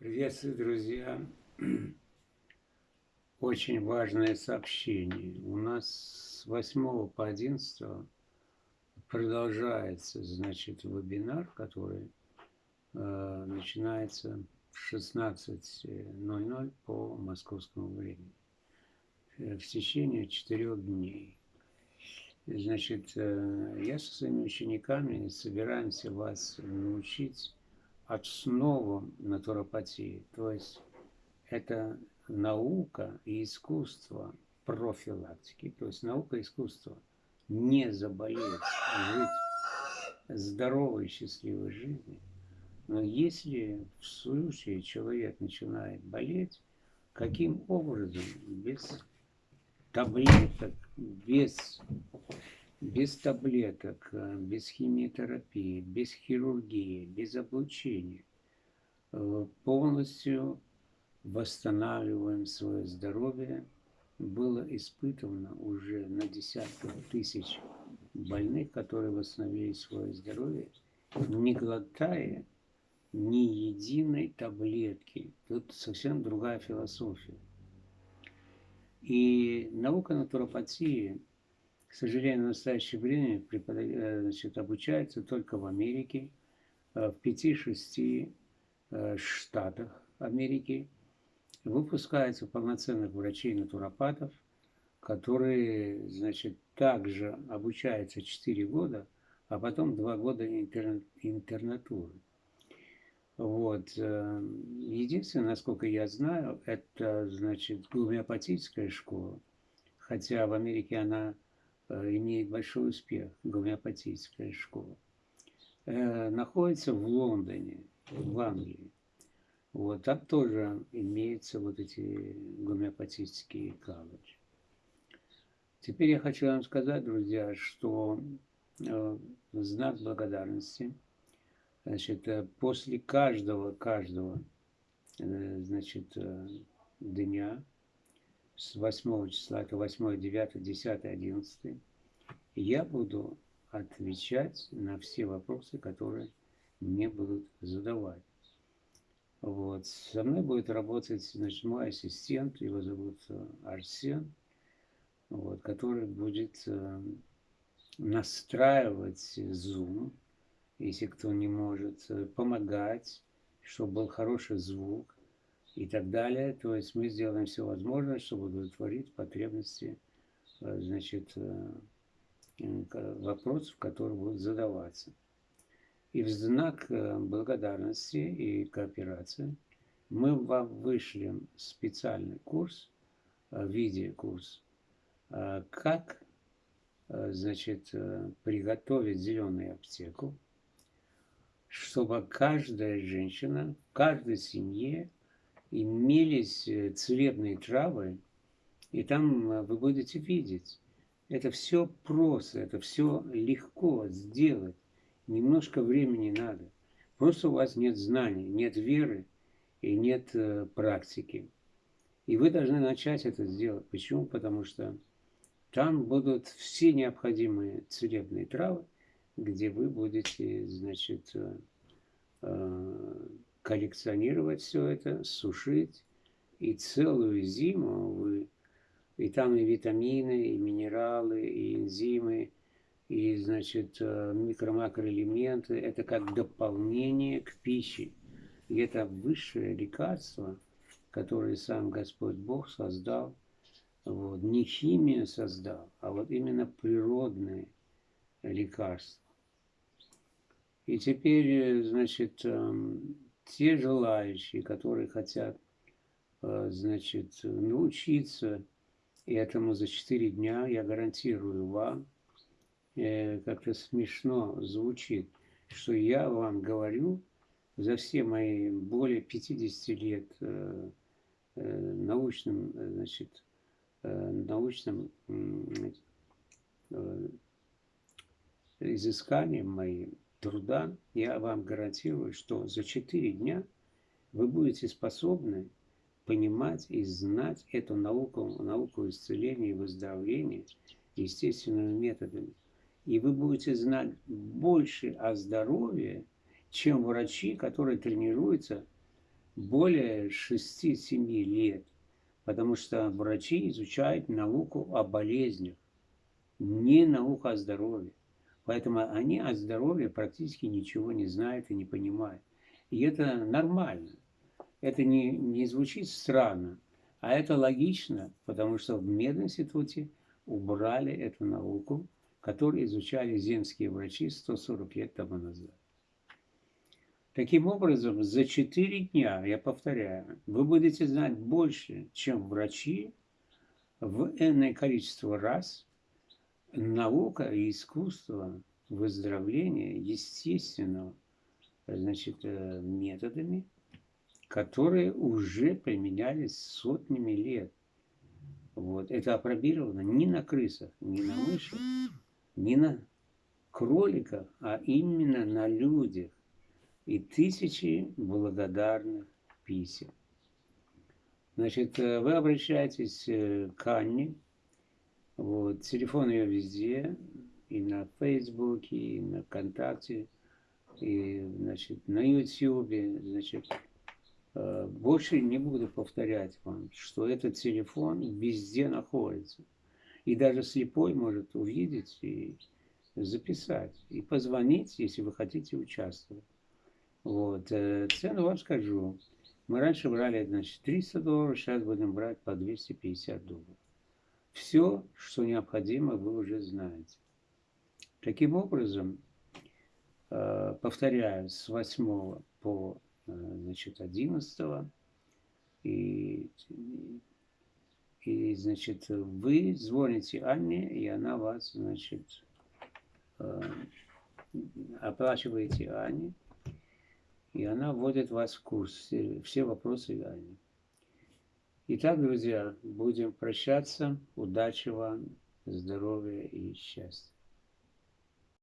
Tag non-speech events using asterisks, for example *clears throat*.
Приветствую, друзья! *clears throat* Очень важное сообщение. У нас с 8 по 11 продолжается, значит, вебинар, который э, начинается в 16.00 по московскому времени э, в течение четырех дней. Значит, э, я со своими учениками собираемся вас научить основам натуропатии. То есть это наука и искусство профилактики, то есть наука и искусство не заболеть, жить здоровой, счастливой жизнью. Но если в случае человек начинает болеть, каким образом без таблеток, без без таблеток, э, без химиотерапии, без хирургии, без облучения. Э, полностью восстанавливаем свое здоровье. Было испытано уже на десятках тысяч больных, которые восстановили свое здоровье, не глотая ни единой таблетки. Тут совсем другая философия. И наука натуропатии к сожалению, в настоящее время э, значит, обучается только в Америке, э, в пяти-шести э, штатах Америки. Выпускаются полноценных врачей-натуропатов, которые, значит, также обучаются 4 года, а потом 2 года интер, интернатуры. Вот. Единственное, насколько я знаю, это, значит, гомеопатическая школа, хотя в Америке она имеет большой успех, гомеопатическая школа, э, находится в Лондоне, в Англии. Вот, там тоже имеются вот эти гомеопатические колледжи. Теперь я хочу вам сказать, друзья, что э, знак благодарности, значит, э, после каждого, каждого, э, значит, э, дня, с 8 числа, это 8, 9, 10, 11, я буду отвечать на все вопросы, которые мне будут задавать. Вот. Со мной будет работать значит, мой ассистент, его зовут э, Арсен, вот, который будет э, настраивать Zoom, если кто не может, э, помогать, чтобы был хороший звук, и так далее. То есть мы сделаем все возможное, чтобы удовлетворить потребности э, значит, э, вопросов, которые будут задаваться. И в знак э, благодарности и кооперации мы вам вышлем специальный курс, видеокурс, как значит, приготовить зеленую аптеку, чтобы каждая женщина в каждой семье имелись э, целебные травы, и там э, вы будете видеть. Это все просто, это все легко сделать. Немножко времени надо. Просто у вас нет знаний, нет веры и нет э, практики. И вы должны начать это сделать. Почему? Потому что там будут все необходимые целебные травы, где вы будете, значит, коллекционировать все это, сушить. И целую зиму вы... И там и витамины, и минералы, и энзимы, и, значит, э, микро-макроэлементы. Это как дополнение к пище. И это высшее лекарство, которое сам Господь Бог создал. Вот. Не химия создал, а вот именно природные лекарства. И теперь, э, значит, эм, те желающие, которые хотят, э, значит, научиться этому за 4 дня, я гарантирую вам, э, как-то смешно звучит, что я вам говорю за все мои более 50 лет э, научным, значит, научным изысканием моим, труда, я вам гарантирую, что за 4 дня вы будете способны понимать и знать эту науку, науку исцеления и выздоровления естественными методами. И вы будете знать больше о здоровье, чем врачи, которые тренируются более 6-7 лет, потому что врачи изучают науку о болезнях, не науку о здоровье. Поэтому они о здоровье практически ничего не знают и не понимают. И это нормально. Это не, не звучит странно, а это логично, потому что в мединституте убрали эту науку, которую изучали земские врачи 140 лет тому назад. Таким образом, за 4 дня, я повторяю, вы будете знать больше, чем врачи в энное количество раз. Наука и искусство выздоровления естественного значит, э, методами, которые уже применялись сотнями лет. Вот. Это опробировано не на крысах, не на мышах, не на кроликах, а именно на людях. И тысячи благодарных писем. Значит, э, вы обращаетесь э, к Анне. Вот, телефон ее везде, и на Фейсбуке, и на ВКонтакте, и, значит, на Ютьюбе, значит, э, больше не буду повторять вам, что этот телефон везде находится. И даже слепой может увидеть и записать, и позвонить, если вы хотите участвовать. Вот. Э, цену вам скажу. Мы раньше брали, значит, 300 долларов, сейчас будем брать по 250 долларов. Все, что необходимо, вы уже знаете. Таким образом, э, повторяю, с 8 по э, значит, 11 и, и значит, вы звоните Анне, и она вас, значит, оплачиваете Анне, и она вводит вас в курс, все, вопросы Ани. Итак, друзья, будем прощаться. Удачи вам, здоровья и счастья.